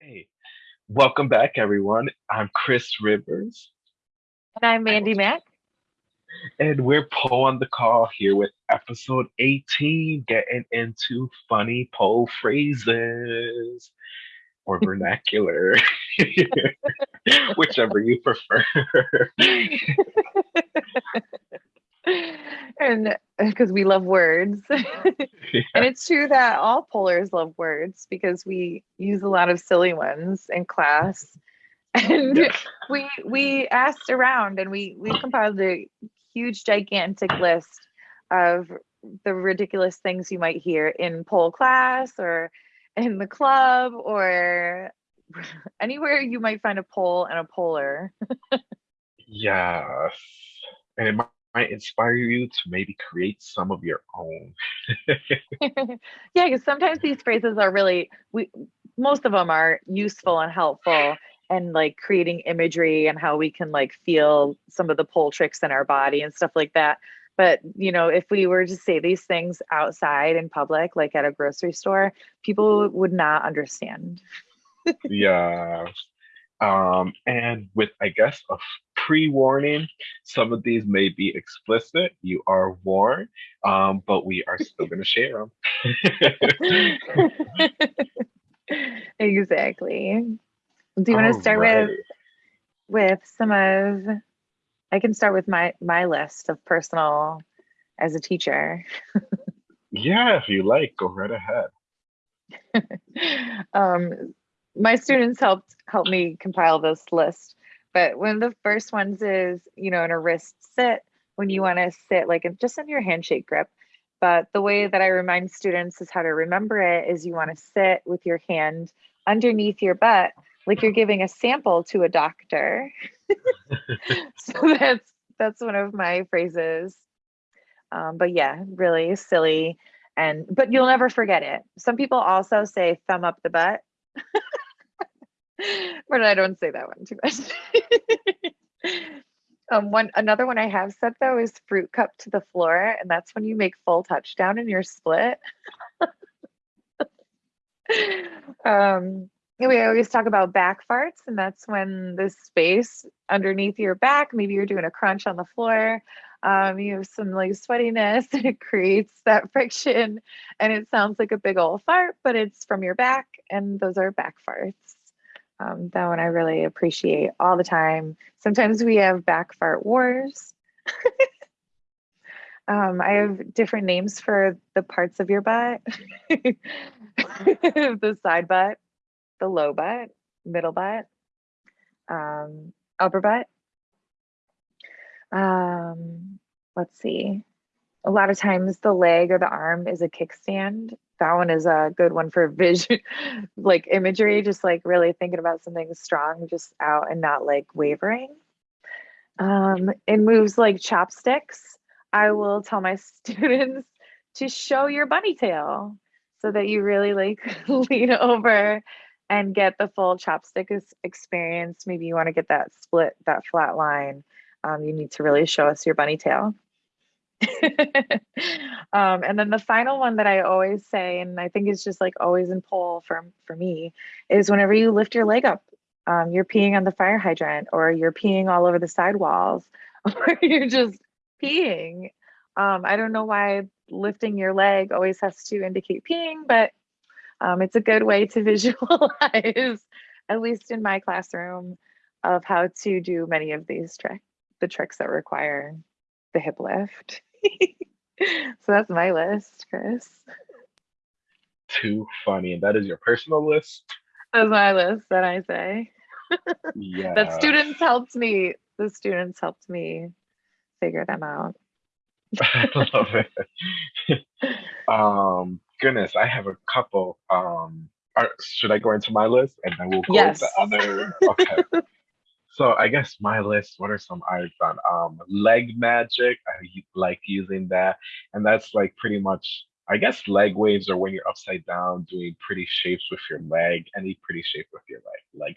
Hey, welcome back, everyone. I'm Chris Rivers, And I'm Mandy Mack. and we're Poe on the call here with episode 18, getting into funny Poe phrases or vernacular, whichever you prefer. and uh, because we love words. and it's true that all polars love words because we use a lot of silly ones in class. And Yeah. we we asked around and we we compiled a huge gigantic list of the ridiculous things you might hear in pole class or in the club or anywhere you might find a pole and a polar. Yes. And it might, might inspire you to maybe create some of your own. yeah, because sometimes these phrases are really we most of them are useful and helpful and like creating imagery and how we can like feel some of the pole tricks in our body and stuff like that. But you know, if we were to say these things outside in public, like at a grocery store, people would not understand. Yeah. Um, and with, I guess, a pre-warning, some of these may be explicit. You are warned, um, but we are still going to share them. exactly. Do you want to start with with some of I can start with my my list of personal as a teacher. Yeah, if you like, go right ahead. um, my students helped help me compile this list, but one of the first ones is you know in a wrist sit when you want to sit like just in your handshake grip. But the way that I remind students is how to remember it is you want to sit with your hand underneath your butt like you're giving a sample to a doctor. so that's that's one of my phrases. Um, but yeah, really silly. And but you'll never forget it. Some people also say thumb up the butt. but I don't say that one too much. um, one another one I have said though is fruit cup to the floor, and that's when you make full touchdown in your split. um, we always talk about back farts, and that's when the space underneath your back, maybe you're doing a crunch on the floor, um, you have some like sweatiness, and it creates that friction, and it sounds like a big old fart, but it's from your back, and those are back farts. Um, that one I really appreciate all the time. Sometimes we have back fart wars. Um, I have different names for the parts of your butt. the side butt, the low butt, middle butt, um, upper butt. Um, let's see. A lot of times the leg or the arm is a kickstand. That one is a good one for vision, like imagery, just like really thinking about something strong, just out and not like wavering. Um, in moves like chopsticks, I will tell my students to show your bunny tail so that you really like lean over and get the full chopstick experience. Maybe you want to get that split, that flat line. Um, you need to really show us your bunny tail. um, and then the final one that I always say, and I think is just like always in pole for for me, is whenever you lift your leg up, um, you're peeing on the fire hydrant, or you're peeing all over the sidewalls, or you're just peeing. Um, I don't know why lifting your leg always has to indicate peeing, but um, it's a good way to visualize, at least in my classroom, of how to do many of these tricks, the tricks that require the hip lift. so that's my list, Chris. Too funny. And that is your personal list? That's my list that I say. Yeah. That students helped me. The students helped me figure them out. I love it. um, goodness, I have a couple. Um, are, should I go into my list and then we'll go Yes. into other? Okay. So I guess my list. What are some I've done? Um, leg magic. I like using that, and that's like pretty much. I guess leg waves are when you're upside down doing pretty shapes with your leg, any pretty shape with your leg, leg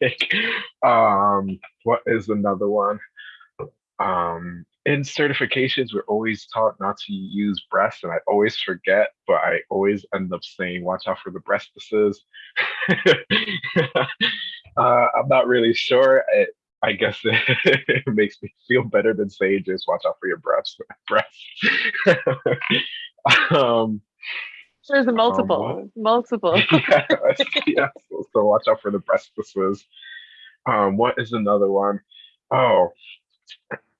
magic. um, what is another one? Um, in certifications, we're always taught not to use breasts, and I always forget, but I always end up saying, watch out for the breastises. uh, I'm not really sure. I, I guess it, it, makes me feel better than saying just watch out for your breasts. breasts. um, There's a multiple, um, multiple. yes, yes. So, so watch out for the breastises. Um, what is another one? Oh,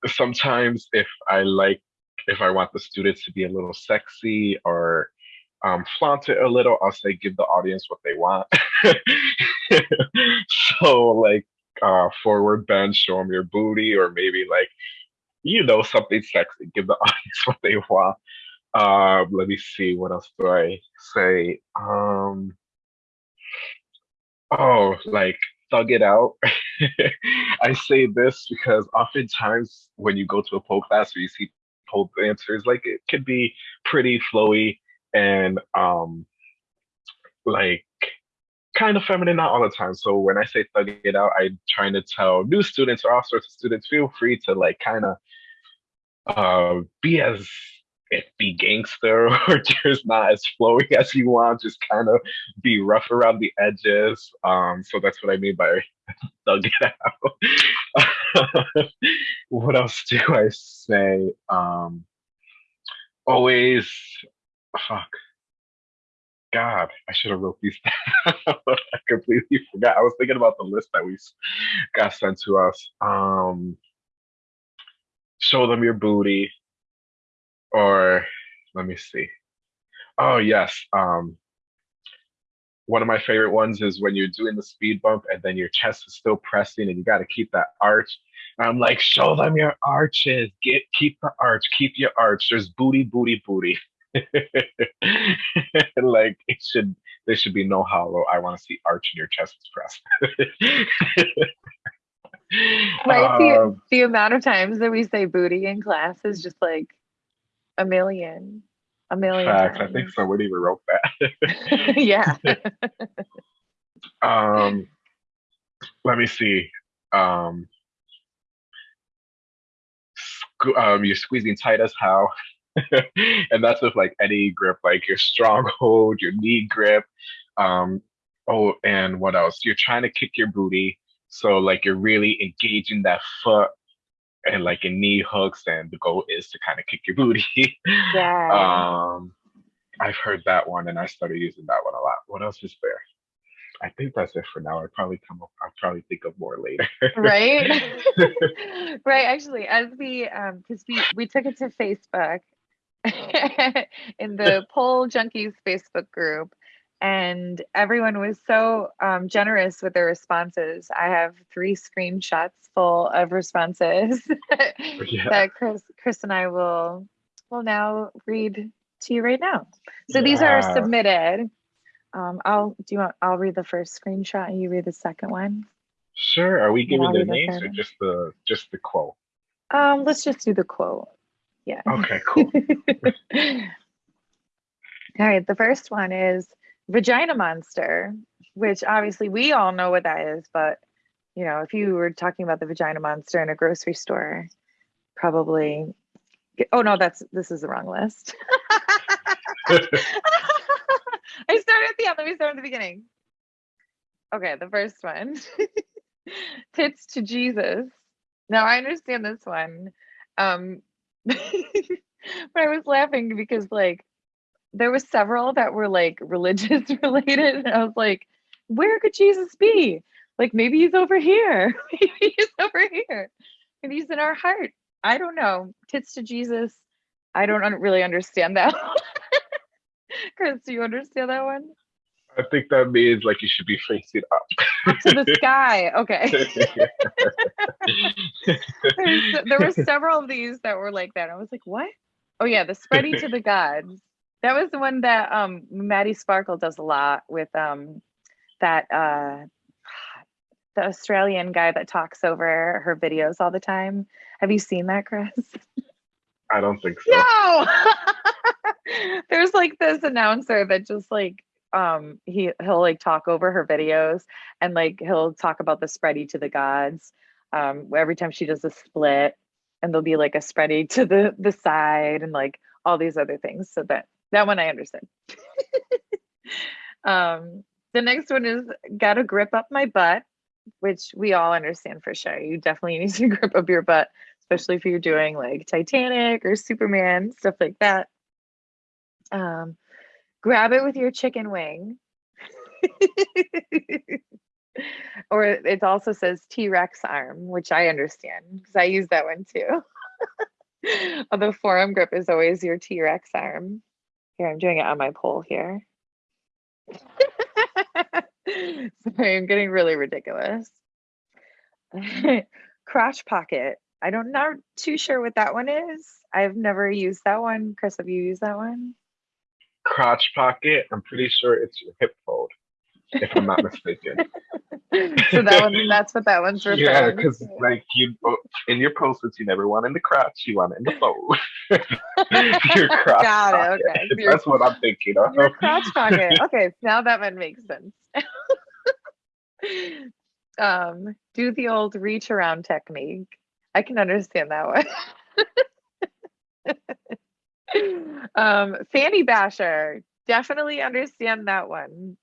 sometimes if I like, if I want the students to be a little sexy or um, flaunt it a little, I'll say give the audience what they want. so like uh, forward bend, show them your booty, or maybe like you know something sexy, give the audience what they want. Um, let me see, what else do I say? Um, oh, like thug it out. I say this because oftentimes when you go to a pole class or you see pole dancers, like it could be pretty flowy and um like kind of feminine, not all the time. So when I say thug it out, I'm trying to tell new students or all sorts of students, feel free to like kind of uh, be as if be gangster or just not as flowy as you want, just kind of be rough around the edges. Um, so that's what I mean by thug it out. what else do I say? Um, always, fuck. God, I should have wrote these down. I completely forgot. I was thinking about the list that we got sent to us. Um, show them your booty or let me see. Oh yes. Um, one of my favorite ones is when you're doing the speed bump and then your chest is still pressing and you got to keep that arch. I'm like, show them your arches. Get keep the arch. Keep your arch. There's booty, booty, booty. like it should. There should be no hollow. I want to see arch in your chest is pressed. right. The, um, the amount of times that we say booty in class is just like a million. A million. Facts. Times. I think somebody wrote that. yeah. um let me see. Um um, you're squeezing tight as how. and that's with like any grip, like your stronghold, your knee grip. Um, oh, and what else? You're trying to kick your booty. So like you're really engaging that foot and like in knee hooks, and the goal is to kind of kick your booty. Yeah. um, I've heard that one, and I started using that one a lot. What else is there? I think that's it for now. I probably come up. I'll probably think of more later. right. right. Actually, as we um, because we we took it to Facebook in the Pole Junkies Facebook group, and everyone was so um, generous with their responses. I have three screenshots full of responses yeah. that Chris, Chris and I will will now read to you right now. So yeah. these are submitted. Um, I'll do you want? I'll read the first screenshot and you read the second one. Sure. Are we giving the names or just the just the quote? Um, let's just do the quote. Yeah. Okay. Cool. All right. The first one is vagina monster, which obviously we all know what that is, but you know, if you were talking about the vagina monster in a grocery store, probably oh no, that's this is the wrong list. I started at the end. Let me start at the beginning. Okay, the first one. Tits to Jesus. Now I understand this one. Um but I was laughing because like there was several that were like religious related and i was like where could jesus be? Like maybe he's over here. Maybe he's over here. And he's in our heart. I don't know. Tits to jesus. I don't un- really understand that chris do you understand that one I think that means like you should be facing up. up to the sky. Okay. there were several of these that were like that. I was like, what? Oh yeah, the spreading to the gods. That was the one that um Maddie Sparkle does a lot with um that uh the Australian guy that talks over her videos all the time. Have you seen that, Chris? I don't think so. No. There's like this announcer that just like um he he'll like talk over her videos and like he'll talk about the spready to the gods um every time she does a split and there'll be like a spready to the the side and like all these other things. So that that one I understood. um, the next one is gotta grip up my butt, which we all understand for sure. You definitely need to grip up your butt, especially if you're doing like Titanic or Superman, stuff like that. Um, grab it with your chicken wing. or it also says T-Rex arm, which I understand because I use that one too. the forearm grip is always your T-Rex arm. Here, I'm doing it on my pole here. Sorry, I'm getting really ridiculous. Crotch pocket. I don't not too sure what that one is. I've never used that one. Chris, have you used that one? Crotch pocket. I'm pretty sure it's your hip fold if I'm not mistaken. so that one, that's what that one's referring Yeah, because like you, in your post-its, you never want in the crotch, you want in the fold. your crotch Got pocket. it. Okay. That's what I'm thinking of. Your crotch pocket. Okay, now that one makes sense. um, do the old reach around technique. I can understand that one. Um, fanny basher. Definitely understand that one.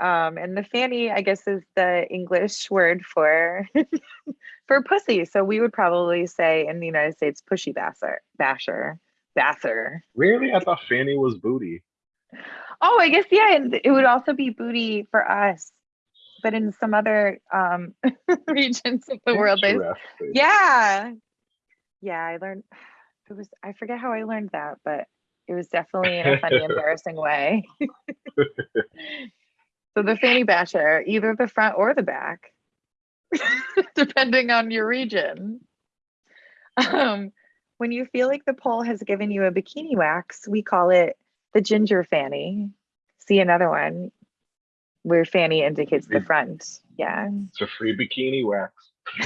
Um, and the fanny, I guess, is the English word for for pussy. So we would probably say in the United States, pushy basher, basher, basher. Really, I thought fanny was booty. Oh, I guess yeah, and it would also be booty for us, but in some other um, regions of the world, they yeah, yeah. I learned it was I forget how I learned that, but it was definitely in a funny, embarrassing way. So the fanny basher, either the front or the back, depending on your region. Um, when you feel like the pole has given you a bikini wax, we call it the ginger fanny. See another one where fanny indicates the front. Yeah. It's a free bikini wax.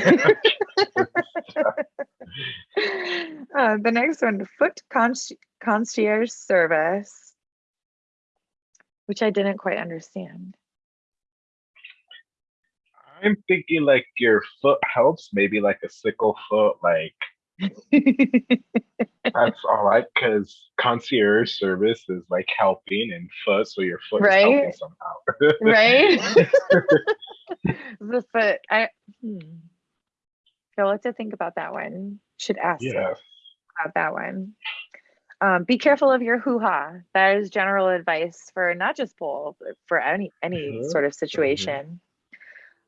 uh, the next one, foot conci- concierge service, which I didn't quite understand. I'm thinking like your foot helps, maybe like a sickle foot, like that's all right, because concierge service is like helping and foot, so your foot is helping Right? somehow. right? the foot. I hmm. So let's to think about that one. Should ask yeah. about that one. Um, be careful of your hoo-ha. That is general advice for not just pole, but for any any Mhm, sort of situation.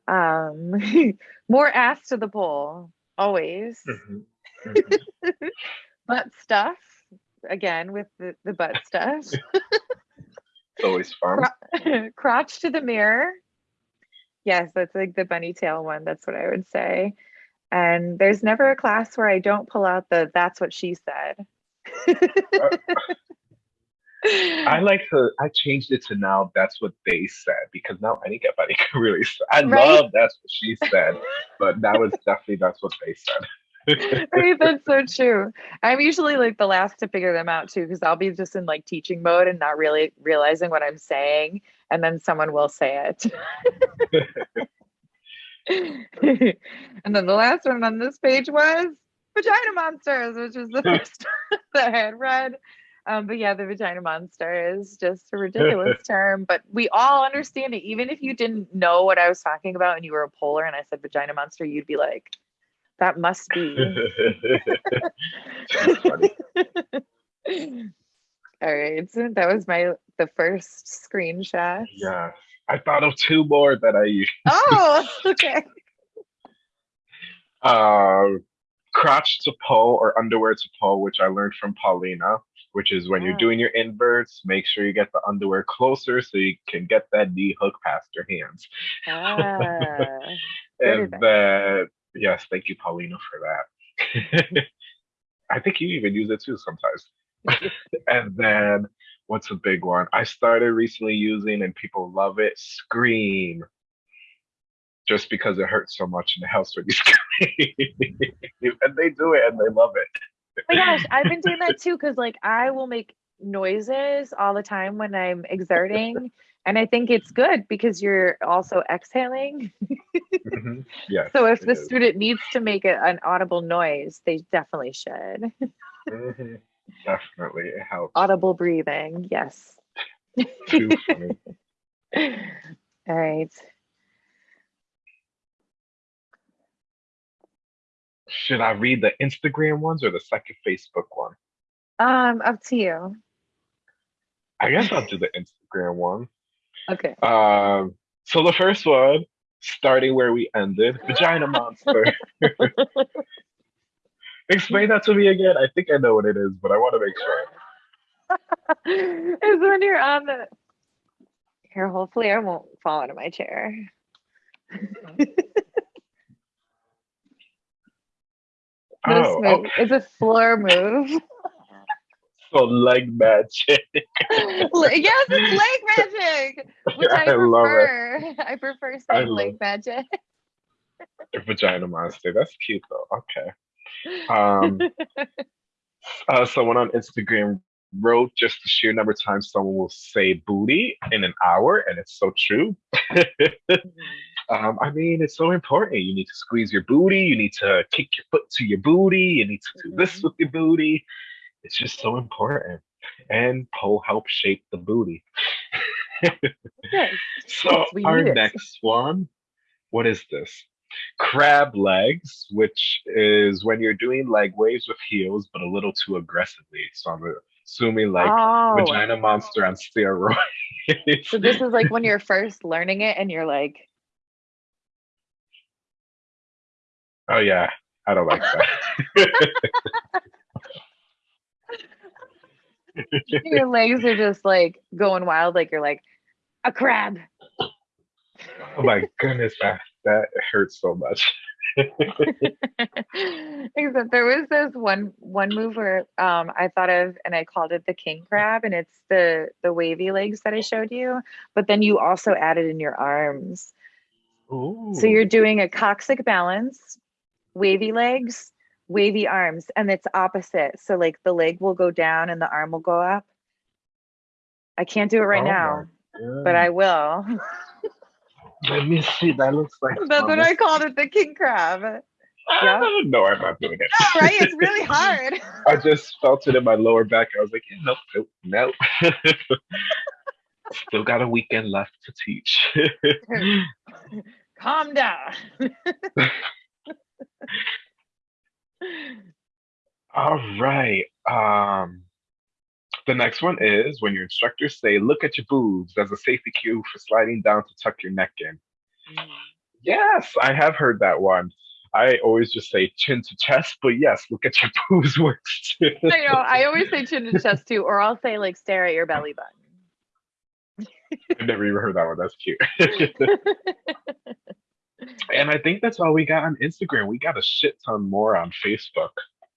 Um, more ass to the pole, always. Mhm, mhm. Butt stuff. Again with the, the butt stuff. It's always fun. crotch to the mirror. Yes, that's like the bunny tail one. That's what I would say. And there's never a class where I don't pull out the that's what she said. I like to. I changed it to now. That's what they said because now anybody can really. Say, I Right? love that's what she said, but now it's definitely that's what they said. right, that's so true. I'm usually like the last to figure them out too, because I'll be just in like teaching mode and not really realizing what I'm saying, and then someone will say it. and then the last one on this page was vagina monsters, which is the first that I had read. Um, but yeah, the vagina monster is just a ridiculous term, but we all understand it. Even if you didn't know what I was talking about and you were a polar and I said vagina monster, you'd be like, that must be. All right, so that was my the first screenshot. Yeah, I thought of two more that I used. Oh, okay. uh, crotch to pull or underwear to pull, which I learned from Paulina, which is when you're Ah. doing your inverts, make sure you get the underwear closer so you can get that knee hook past your hands. Ah, and then, yes, thank you, Paulina, for that. I think you even use it too sometimes. and then, what's a big one? I started recently using, and people love it. Scream. Just because it hurts so much in the house when you scream, and they do it and they love it. oh my gosh, I've been doing that too because like I will make noises all the time when I'm exerting. and I think it's good because you're also exhaling. Mhm. Yes, So if the is. student needs to make it an audible noise, they definitely should. Mhm. Definitely, it helps. Audible breathing, yes. Too funny. All right. Should I read the Instagram ones or the second Facebook one? Um, up to you. I guess I'll do the Instagram one. Okay. Um, so the first one, starting where we ended, vagina monster. Explain that to me again. I think I know what it is, but I want to make sure. is when you're on the here hopefully i won't fall out of my chair Oh, okay. is a floor move So leg magic. Yes it's leg magic which i, I love it. prefer i prefer I saying love leg magic Vagina monster. That's cute though. Okay. Um, uh, someone on Instagram wrote just the sheer number of times someone will say booty in an hour, and it's so true. um, I mean, it's so important. You need to squeeze your booty. You need to kick your foot to your booty. You need to do this Mhm. with your booty. It's just so important. And pole helps shape the booty. Yes. So We our next one, what is this? Crab legs, which is when you're doing leg waves with heels, but a little too aggressively. So I'm assuming like oh vagina monster on steroids. so this is like when you're first learning it and you're like oh yeah, I don't like that. your legs are just like going wild like you're like a crab oh my goodness, that that hurts so much. Except there was this one one move where um I thought of and I called it the king crab and it's the the wavy legs that I showed you, but then you also added in your arms. Ooh. So you're doing a coccyx balance, wavy legs, wavy arms, and it's opposite. So like the leg will go down and the arm will go up. I can't do it right Oh now, God. but I will. let me see. That looks like That's what. I called it, the king crab. yeah. Ah, No, I'm not doing it. Right? It's really hard. I just felt it in my lower back. I was like, yeah, nope, nope, nope. Still got a weekend left to teach. Calm down. All right. Um, the next one is when your instructors say, look at your boobs as a safety cue for sliding down to tuck your neck in. Mm. Yes, I have heard that one. I always just say chin to chest, but yes, look at your boobs works too. I know. I always say chin to chest too, or I'll say like stare at your belly button. I've never even heard that one. That's cute. and I think that's all we got on Instagram. We got a shit ton more on Facebook.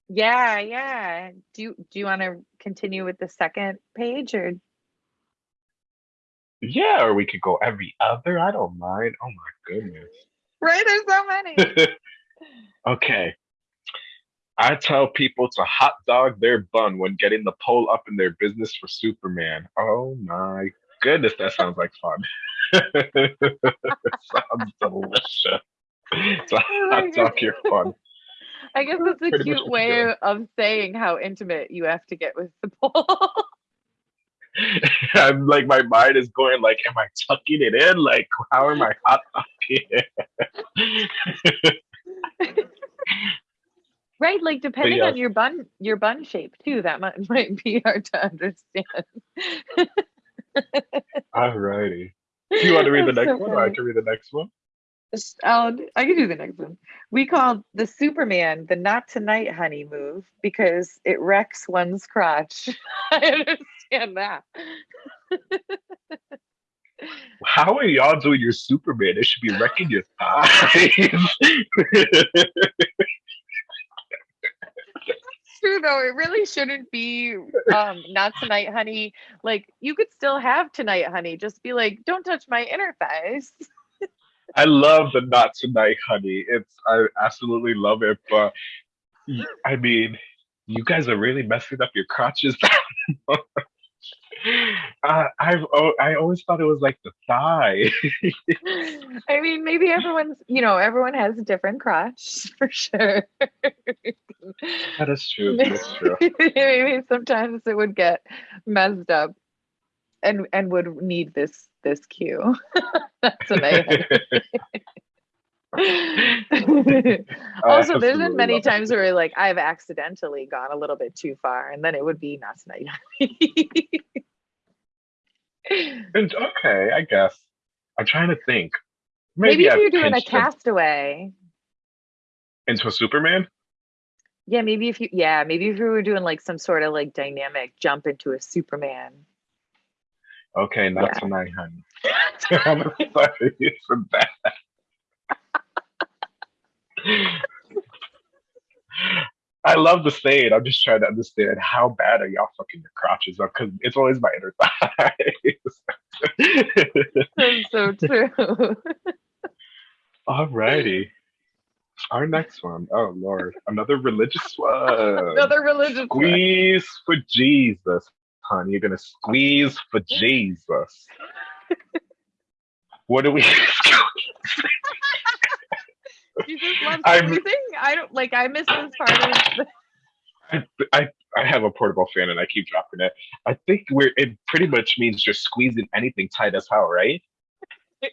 Yeah, yeah. Do you do you want to continue with the second page or Yeah, or we could go every other. I don't mind. Oh my goodness. right? There's so many. okay. I tell people to hot dog their bun when getting the pole up in their business for Superman. Oh my goodness, that sounds like fun. sounds delicious. To Oh hot dog your fun. I guess that's a Pretty cute way of, saying how intimate you have to get with the pole. I'm like my mind is going like, am I tucking it in? Like, how am I hot it? right? Like depending yes. on your bun your bun shape too, that might might be hard to understand. Alrighty. Do you want to read the next so one? Or I can read the next one. I'll, I can do the next one. We called the Superman the not tonight honey move because it wrecks one's crotch. I understand that. How are y'all doing your Superman? It should be wrecking your thighs. True though. It really shouldn't be um not tonight honey. Like you could still have tonight honey. Just be like, don't touch my inner thighs. I love the not tonight, honey. It's I absolutely love it, but I mean, you guys are really messing up your crotches. Uh, I've oh, I always thought it was like the thigh. I mean, maybe everyone's, you know, everyone has a different crotch for sure. that is true. That's true. maybe sometimes it would get messed up and and would need this this cue. That's amazing. also, there's been many times where like I've accidentally gone a little bit too far, and then it would be not tonight. and okay, I guess. I'm trying to think. Maybe, Maybe if you're doing a castaway into a Superman. Yeah, maybe if you yeah, maybe if you were doing like some sort of like dynamic jump into a Superman. Okay, not yeah. tonight, honey. I'm excited for that. I love the saying. I'm just trying to understand how bad are y'all fucking your crotches up because it's always my inner thighs. That's so true. Alrighty. Our next one. Oh Lord. Another religious one. Another religious Squeeze one. for Jesus, honey. You're gonna squeeze for Jesus. what do we Jesus loves everything. I don't like. I miss this part of. I, I I have a portable fan and I keep dropping it. I think we're it pretty much means just squeezing anything tight as hell, right?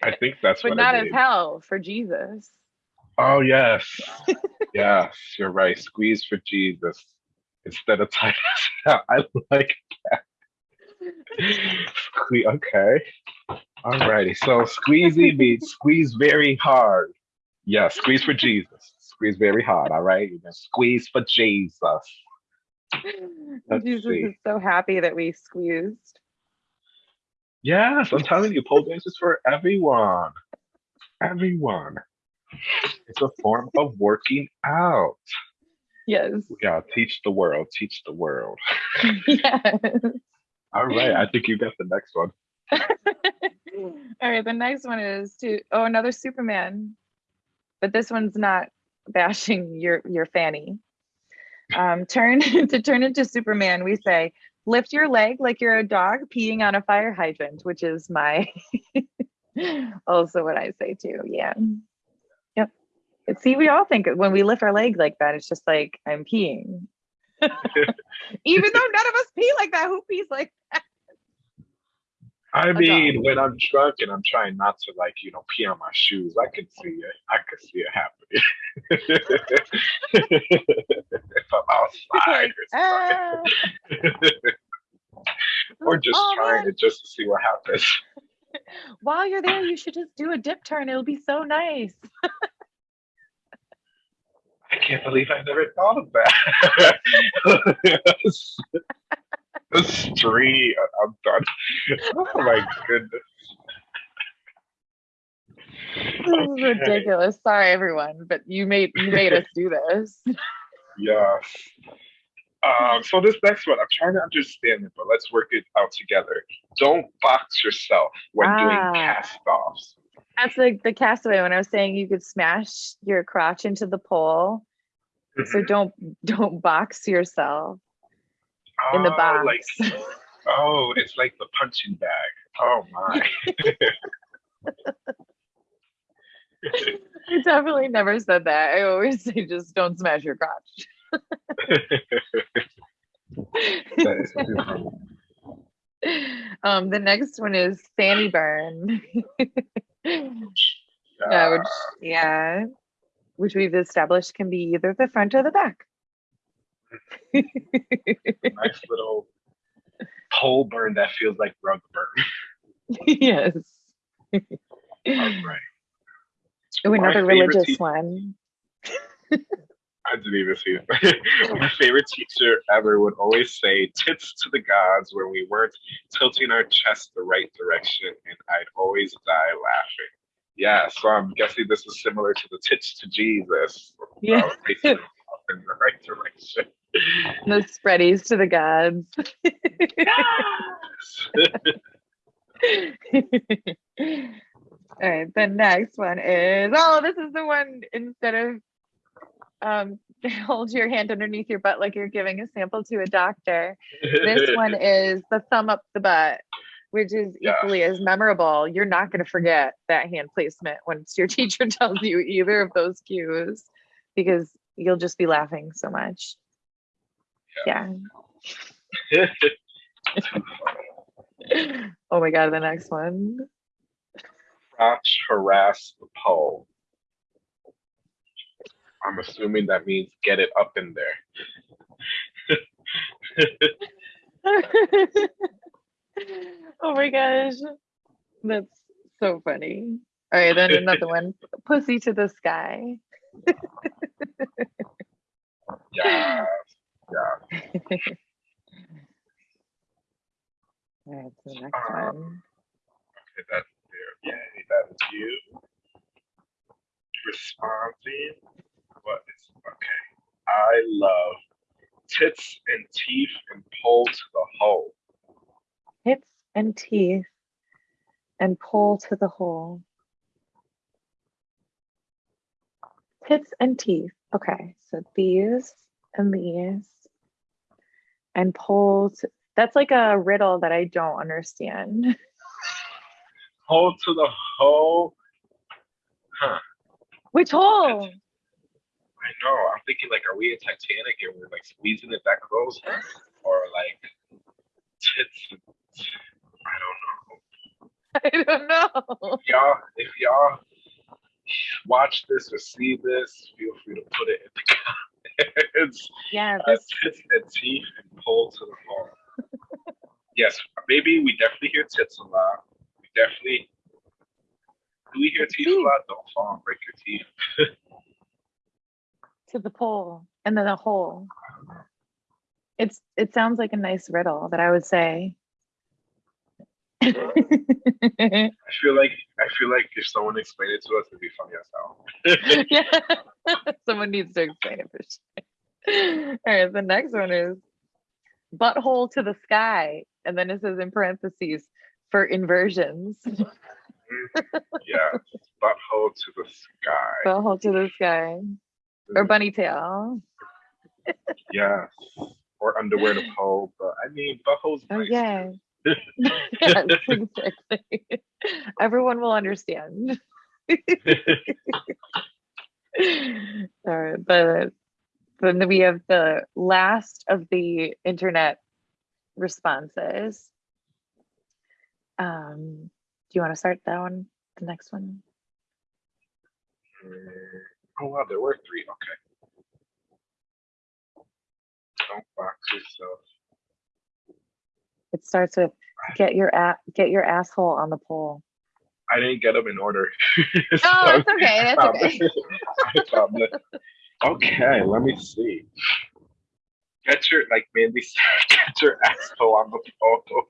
I think that's but not as hell for Jesus. Oh yes, yes, you're right. Squeeze for Jesus instead of tight. I like that. Sque- okay, alrighty. So squeezy means squeeze very hard. Yeah, squeeze for Jesus. Squeeze very hard, all right? Squeeze for Jesus. Let's Jesus see. is so happy that we squeezed. Yes, I'm telling you, pole dance is for everyone. Everyone. It's a form of working out. Yes. Yeah, teach the world, teach the world. yes. All right, I think you got the next one. All right, the next one is to oh another Superman but this one's not bashing your your fanny. Um, turn to turn into Superman, we say, lift your leg like you're a dog peeing on a fire hydrant, which is my also what I say too. Yeah. See, we all think when we lift our leg like that, it's just like I'm peeing. Even though none of us pee like that, who pees like that? I mean, when I'm drunk and I'm trying not to like, you know, pee on my shoes, I can see it. I can see it happening. if I'm outside or something. Or just oh, trying man. to just to see what happens. While you're there, you should just do a dip turn. It'll be so nice. I can't believe I never thought of that the street. I'm done. Oh my goodness. This okay. is ridiculous. Sorry, everyone, but you made you made us do this. Yes. Um, so this next one, I'm trying to understand it, but let's work it out together. Don't box yourself when ah, doing cast offs. That's like the castaway when I was saying you could smash your crotch into the pole. So don't don't box yourself oh, in the box. Like, oh, it's like the punching bag. Oh my. I definitely never said that. I always say just don't smash your crotch. um, the next one is Sandy burn. Yeah. yeah, which yeah, which we've established can be either the front or the back nice little pole burn that feels like rug burn. yes. All right. Oh, another religious one. I didn't even see it. My favorite teacher ever would always say tits to the gods when we weren't tilting our chest the right direction, and I'd always die laughing. Yeah, so I'm guessing this is similar to the tits to Jesus. Yeah. in the right direction the spreadies to the gods. All right, the next one is oh, this is the one instead of um, hold your hand underneath your butt like you're giving a sample to a doctor. This one is the thumb up the butt, which is Yeah. equally as memorable. You're not going to forget that hand placement once your teacher tells you either of those cues because you'll just be laughing so much. Yeah. Oh my God, the next one. Crotch harass the pole. I'm assuming that means get it up in there. oh my gosh. That's so funny. All right, then another one. Pussy to the sky. Yeah, yeah. All right, the next Uh, one. Okay, that's there. Yay, that is you. Responding. What is okay? I love tits and teeth and pull to the hole. Tits and teeth and pull to the hole. Tits and teeth. Okay, so these and these and pull to, that's like a riddle that I don't understand. Pull to the hole. Huh. Which hole? I know. I'm thinking like, are we in Titanic and we're like squeezing it that close, or like tits? I don't know. I don't know. Y'all, if y'all watch this or see this, feel free to put it in the comments. Yeah, Uh, this tits and teeth and pull to the hole. yes, maybe we definitely hear tits a lot. We definitely. Do we hear teeth a lot? Don't fall and break your teeth. To the pole and then a hole. It's it sounds like a nice riddle that I would say. I feel like I feel like if someone explained it to us, it'd be funny as hell. yeah. Someone needs to explain it for sure. All right, the next one is butthole to the sky. And then it says in parentheses for inversions. Mm-hmm. yeah, butthole to the sky. Butthole to the sky. Or bunny tail. Yes, or underwear to pull. But I mean, butthole's Oh yeah. yes, exactly. Everyone will understand. All right, but then we have the last of the internet responses. Um, do you want to start that one? The next one? Mm, Oh wow, there were three. Okay. Don't box yourself. It starts with get your a- get your asshole on the pole. I didn't get them in order. Oh, that's okay. That's okay. I found. Okay, let me see. Get your like Mandy said, get your asshole on the pole.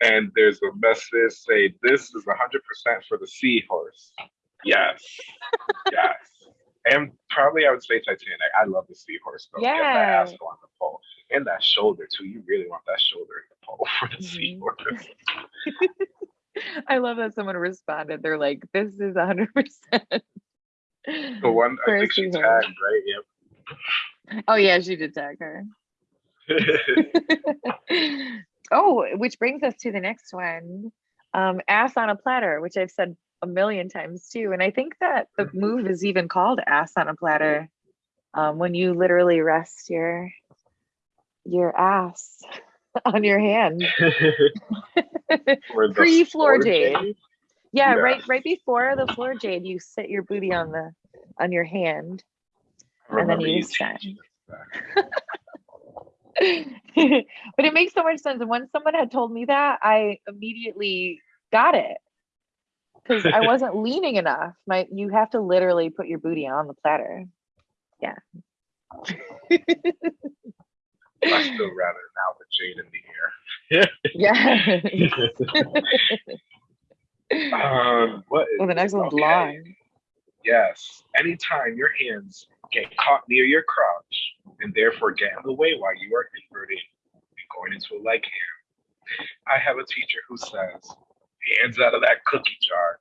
And there's a message say this is hundred percent for the seahorse. Yes. yes. And probably I would say Titanic. I love the seahorse though. Yeah. that asshole on the pole. And that shoulder too. You really want that shoulder in the pole for the Mhm. seahorse. I love that someone responded. They're like, "This is hundred percent." The one I think she tagged, right? Yep. Oh yeah, she did tag her. oh, which brings us to the next one. Um, ass on a platter, which I've said a million times too. And I think that the Mhm. move is even called ass on a platter. Um, when you literally rest your your ass on your hand. Pre floor floor jade. Yeah, right right before the floor jade, you sit your booty on the on your hand. And then you you stand. teaching us that. but it makes so much sense. And when someone had told me that, I immediately got it. Because I wasn't leaning enough. My you have to literally put your booty on the platter. Yeah. I still rather now the jade in the yeah. air. Um, what is well, the next one's okay. long. Yes. Anytime your hands get caught near your crotch and therefore get in the way while you are inverting and going into a leg hand. I have a teacher who says, hands out of that cookie jar.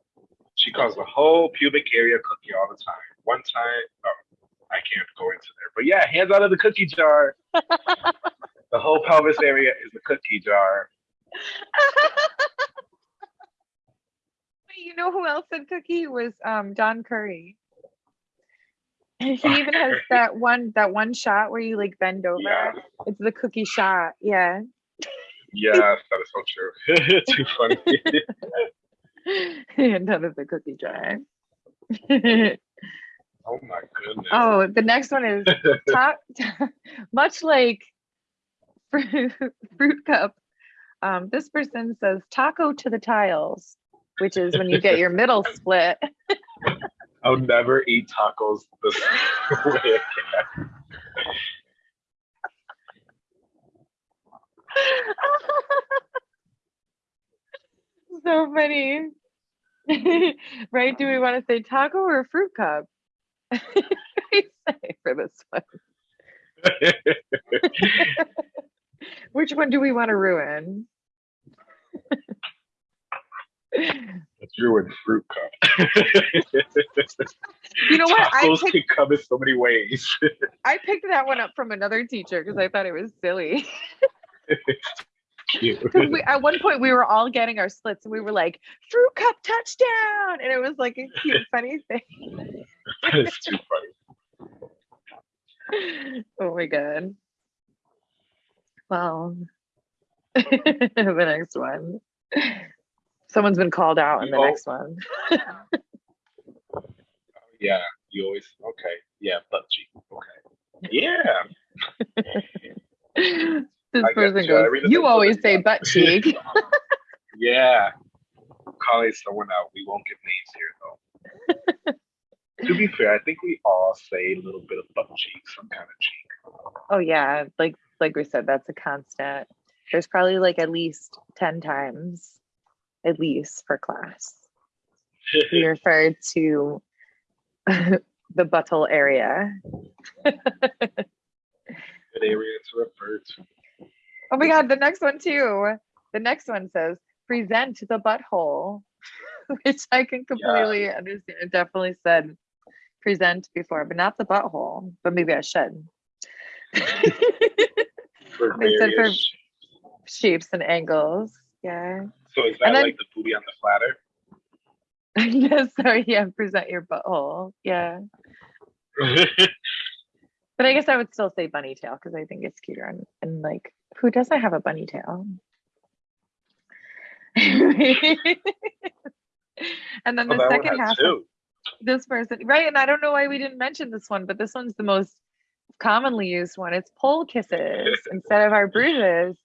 She calls the whole pubic area cookie all the time. one time. Oh, I can't go into there, but yeah, hands out of the cookie jar. the whole pelvis area is the cookie jar. you know who else said cookie was um Don Curry. He even has that one that one shot where you like bend over. Yeah. It's the cookie shot. Yeah. Yes, that is so true. Too funny. None of the cookie jar. oh my goodness. oh, the next one is top, much like fruit, fruit cup. Um, this person says taco to the tiles, which is when you get your middle split. I'll never eat tacos this way again. so funny. right? Do we want to say taco or fruit cup? for this one. Which one do we want to ruin? Let's ruin fruit cup. You know what? I Tacos picked, can come in so many ways. I picked that one up from another teacher because I thought it was silly. We at one point we were all getting our splits and we were like, fruit cup touchdown. And it was like a cute, funny thing. It's too funny. oh my god. Well, the next one. Someone's been called out in the Oh. next one. Oh, yeah, you always okay. Yeah, cheek. Okay. Yeah. This I person goes, You always say butt cheek. Yeah. Calling someone out. We won't give names here though. to be fair, I think we all say a little bit of butt cheek, some kind of cheek. oh yeah, like like we said, that's a constant. There's probably like at least 10 times, at least per class. We refer to the butthole area. Good area to refer to. Oh my god, the next one too. The next one says present the butthole, which I can completely understand. It definitely said present before, but not the butthole. But maybe I should. For They said for- Shapes and angles. Yeah. so is that then- like the booty on the platter? yes, sorry, yeah, present your butthole. Yeah. But I guess I would still say bunny tail because I think it's cuter and, and like who doesn't have a bunny tail? and then Oh, the one second half of this person, right? And I don't know why we didn't mention this one, but this one's the most commonly used one. It's pole kisses instead of our bruises,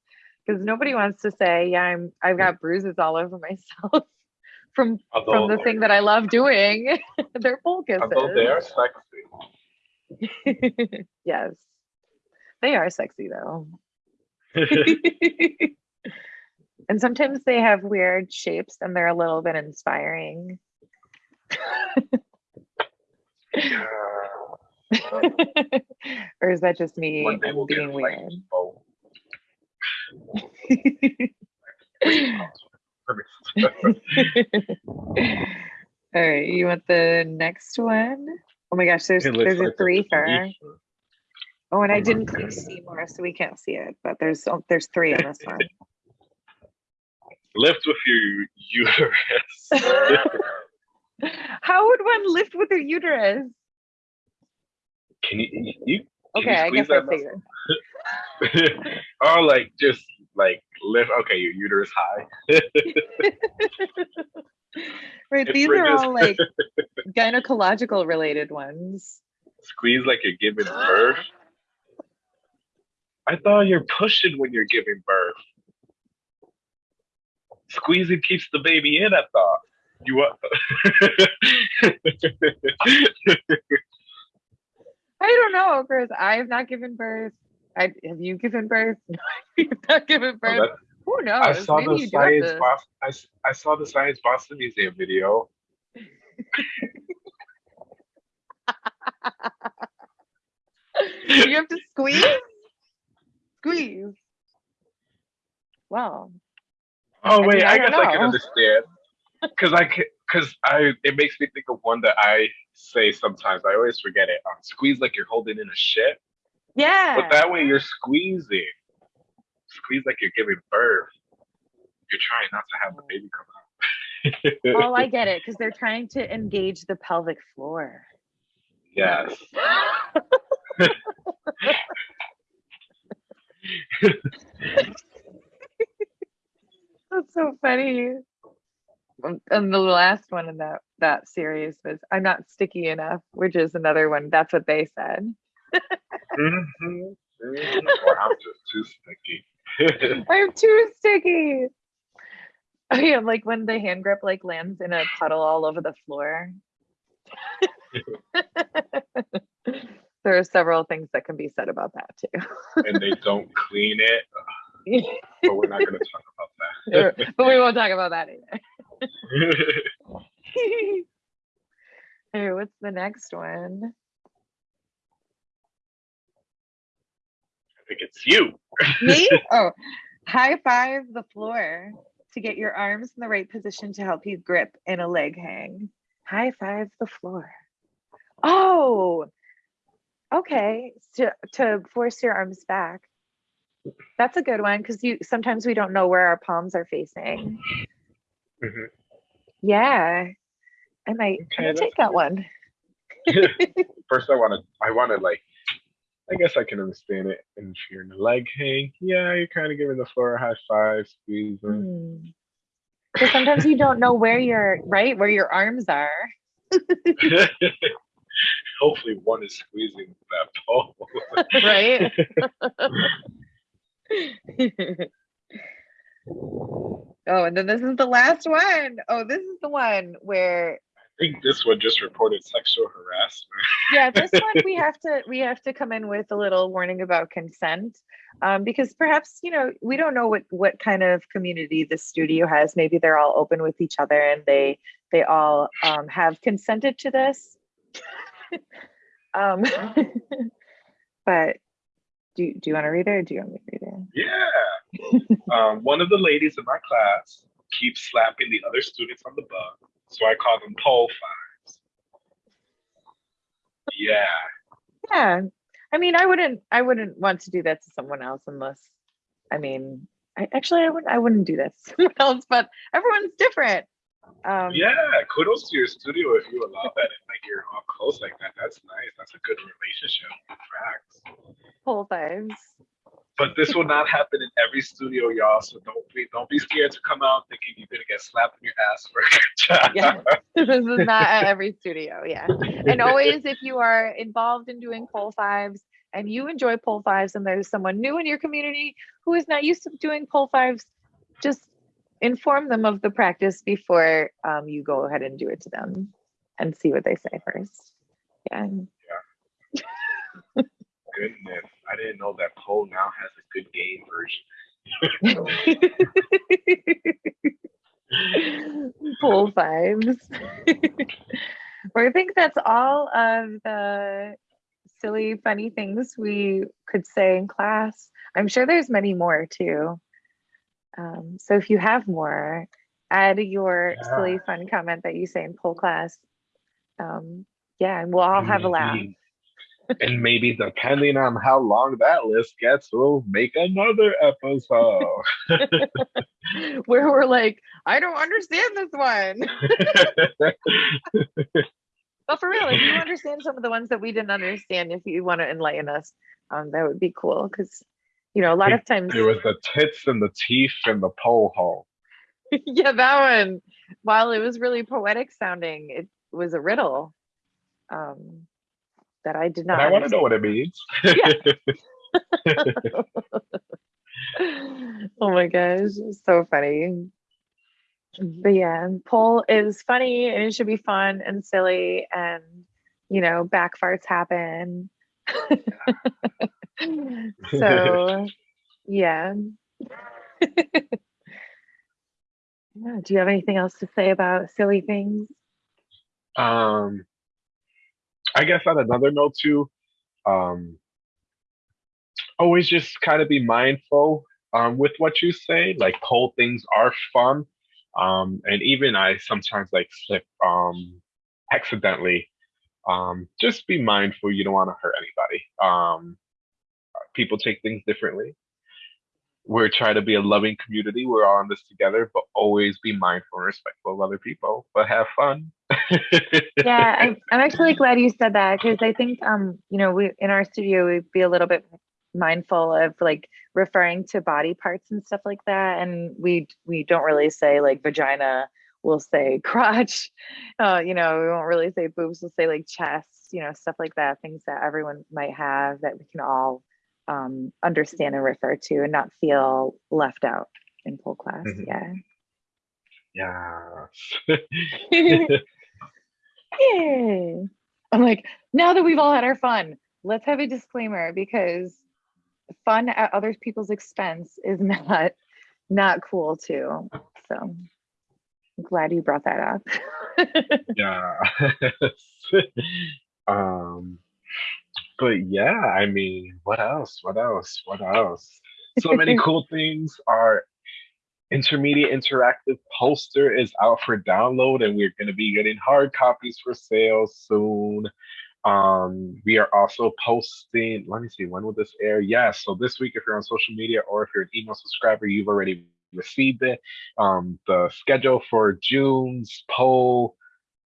because nobody wants to say, "Yeah, I'm I've got bruises all over myself from from the thing that I love doing." They're pole although they are sexy. yes, they are sexy though. and sometimes they have weird shapes and they're a little bit inspiring. Yeah. or is that just me One day we'll being weird? All right, you want the next one? Oh my gosh, there's It looks there's a like three for. three. Oh, and Oh I my didn't click goodness. see more, so we can't see it. But there's oh, there's three in this one. Lift with your uterus. How would one lift with their uterus? Can you, you, you Okay, I squeeze guess I that figured. or like just like lift okay, your uterus high. Right, It these are all like gynecological related ones. Squeeze like you're giving birth. I thought you're pushing when you're giving birth. Squeezing keeps the baby in, I thought. You what? I don't know, Chris. I have not given birth. I have you given birth? No, you've not given birth. that- Who knows? I saw Maybe the science to- Boston, I, I saw the science Boston Museum video. you have to squeeze. Squeeze. Wow. Oh I wait, mean, I I, guess I can understand. Cause I can, cause I, it makes me think of one that I say sometimes. I always forget it. Um, squeeze like you're holding in a shit. Yeah. But that way you're squeezing. Squeeze like you're giving birth. You're trying not to have the baby come out. oh, I get it because they're trying to engage the pelvic floor. Yes. That's so funny. And the last one in that that series was "I'm not sticky enough," which is another one. That's what they said. Mhm, mhm. Or I'm just too sticky. I'm too sticky. Oh yeah, like when the hand grip like lands in a puddle all over the floor. there are several things that can be said about that too. and they don't clean it. But we're not going to talk about that. but we won't talk about that either. hey, what's the next one? Think it's you. Me? Oh, high five the floor to get your arms in the right position to help you grip in a leg hang. High five the floor. Oh, okay. To to force your arms back. That's a good one because you sometimes we don't know where our palms are facing. Mhm. Yeah, I might, Okay, take that one. First, I want to, I want to like, I guess I can understand it. And if you're in the leg hang, yeah, you're kind of giving the floor a high five, squeezing. Because mm. sometimes you don't know where your right where your arms are. Hopefully, one is squeezing that pole. right? oh, and then this is the last one. Oh, this is the one where think this one just reported sexual harassment. yeah, this one we have to we have to come in with a little warning about consent. Um, because perhaps, you know, we don't know what what kind of community the studio has. Maybe they're all open with each other and they they all um, have consented to this. um, but do, do you want to read it or do you want me to read it? Yeah. um, one of the ladies in my class keeps slapping the other students on the butt, so I call them pole fives. Yeah. Yeah. I mean, I wouldn't I wouldn't want to do that to someone else unless I mean, I actually I wouldn't I wouldn't do that to someone else, but everyone's different. Um Yeah. Kudos to your studio if you allow that and like you're all close like that. That's nice. That's a good relationship. Facts. pole fives. But this will not happen in every studio, y'all. So don't be don't be scared to come out thinking you're gonna get slapped in your ass for a good job. Yeah. this is not at every studio, yeah. And always if you are involved in doing pole fives and you enjoy pole fives and there's someone new in your community who is not used to doing pole fives, just inform them of the practice before um, you go ahead and do it to them and see what they say first. Yeah. Goodness. I didn't know that pole now has a good game version. Pole fives. well, I think that's all of the silly, funny things we could say in class. I'm sure there's many more too. Um, so if you have more, add your silly, fun comment that you say in pole class. Um, yeah, and we'll all have a laugh. And maybe depending on how long that list gets, we'll make another episode. Where we're like, I don't understand this one. But for real, if you understand some of the ones that we didn't understand, if you want to enlighten us, um, that would be cool. Because, you know, a lot of times, there was the tits and the teeth and the pole hole. yeah, that one, while it was really poetic sounding, it was a riddle um, that I did not. And I want to know what it means. oh my gosh, so funny. But yeah, pole is funny and it should be fun and silly and you know, back farts happen. so yeah. yeah. Do you have anything else to say about silly things? Um, I guess on another note too, um, always just kind of be mindful um, with what you say. Like pole things are fun, um, and even I sometimes like slip um, accidentally Um, just be mindful. You don't want to hurt anybody. Um, people take things differently. We're trying to be a loving community. We're all in this together, but always be mindful and respectful of other people. But have fun. yeah, I'm, I'm actually glad you said that because I think um, you know, we in our studio we'd be a little bit mindful of like referring to body parts and stuff like that. And we we don't really say like vagina, we'll say crotch. Uh, you know, we won't really say boobs, we'll say like chest, you know, stuff like that, things that everyone might have that we can all um, understand and refer to and not feel left out in pole class. Mm-hmm. Yeah. Yeah. yeah. I'm like, now that we've all had our fun, let's have a disclaimer because fun at other people's expense is not not cool too. So I'm glad you brought that up. yeah. um but yeah, I mean, what else? What else? What else? So many cool things. Our intermediate interactive poster is out for download, and we're going to be getting hard copies for sale soon. Um, we are also posting, let me see, when will this air? Yeah, so this week, if you're on social media or if you're an email subscriber, you've already received it. Um, the schedule for June's pole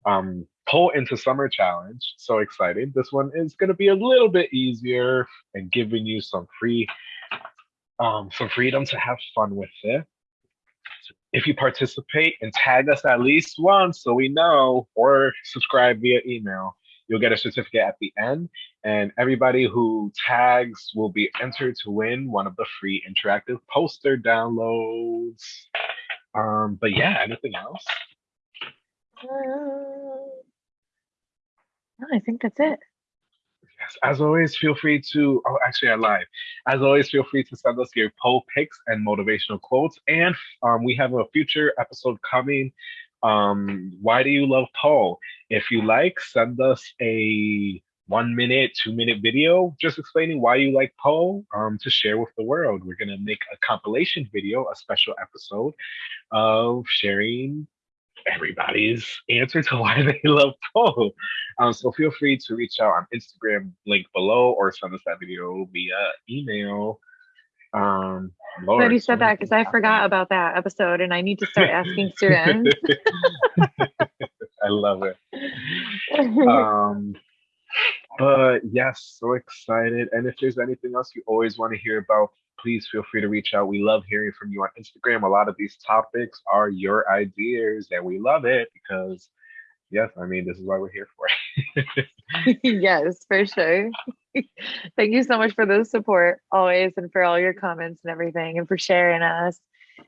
um, pull into summer challenge. So excited. This one is going to be a little bit easier and giving you some free um, some freedom to have fun with it. If you participate and tag us at least once so we know, or subscribe via email, you'll get a certificate at the end. And everybody who tags will be entered to win one of the free interactive poster downloads. Um, but yeah, anything else? No, I think that's it. Yes, as always, feel free to, oh, actually, I lied. As always, feel free to send us your pole picks and motivational quotes. And um, we have a future episode coming. Um, why do you love pole? If you like, send us a one minute, two minute video just explaining why you like pole um, to share with the world. We're going to make a compilation video, a special episode of sharing everybody's answer to why they love pole. Um, so feel free to reach out on Instagram, link below, or send us that video via email. Um, Lord, Glad you said that because I forgot about that episode, and I need to start asking students. I love it. Um, but yes, so excited. And if there's anything else you always want to hear about, please feel free to reach out. We love hearing from you on Instagram. A lot of these topics are your ideas, and we love it because, yes, I mean, this is why we're here for. yes, for sure. Thank you so much for the support always, and for all your comments and everything, and for sharing us.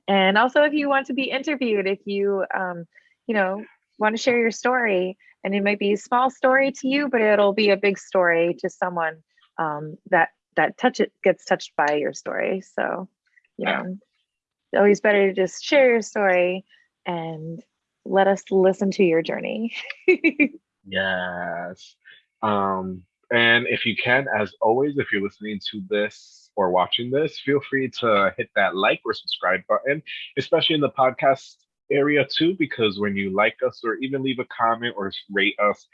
And also, if you want to be interviewed, if you, um, you know, want to share your story, and it might be a small story to you, but it'll be a big story to someone um, that that touch it gets touched by your story. So, you know, it's always better to just share your story and let us listen to your journey. yes. Um, and if you can, as always, if you're listening to this or watching this, feel free to hit that like or subscribe button, especially in the podcast area too, because when you like us or even leave a comment or rate us,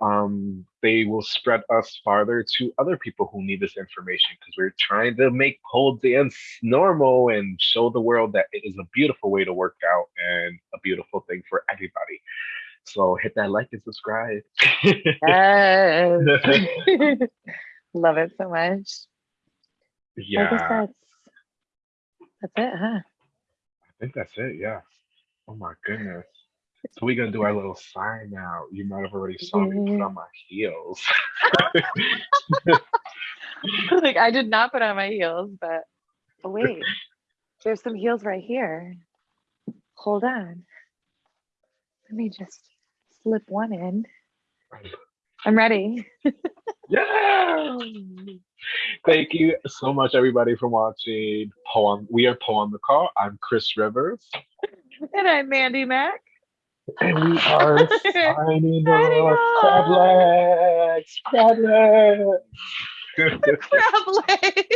um, they will spread us farther to other people who need this information because we're trying to make pole dance normal and show the world that it is a beautiful way to work out and a beautiful thing for everybody. So hit that like and subscribe. Yes. Love it so much. Yeah. I guess that's that's it, huh? I think that's it, yeah. Oh my goodness. So we're gonna do our little sign now. You might have already saw me put on my heels. like I did not put on my heels, but oh wait, there's some heels right here. Hold on. Let me just slip one in. I'm ready. yeah. Thank you so much, everybody, for watching Poem. We are Poem the Call. I'm Chris Rivers. And I'm Mandy Mack. And we are signing off. Crab legs. Crab legs. crab legs.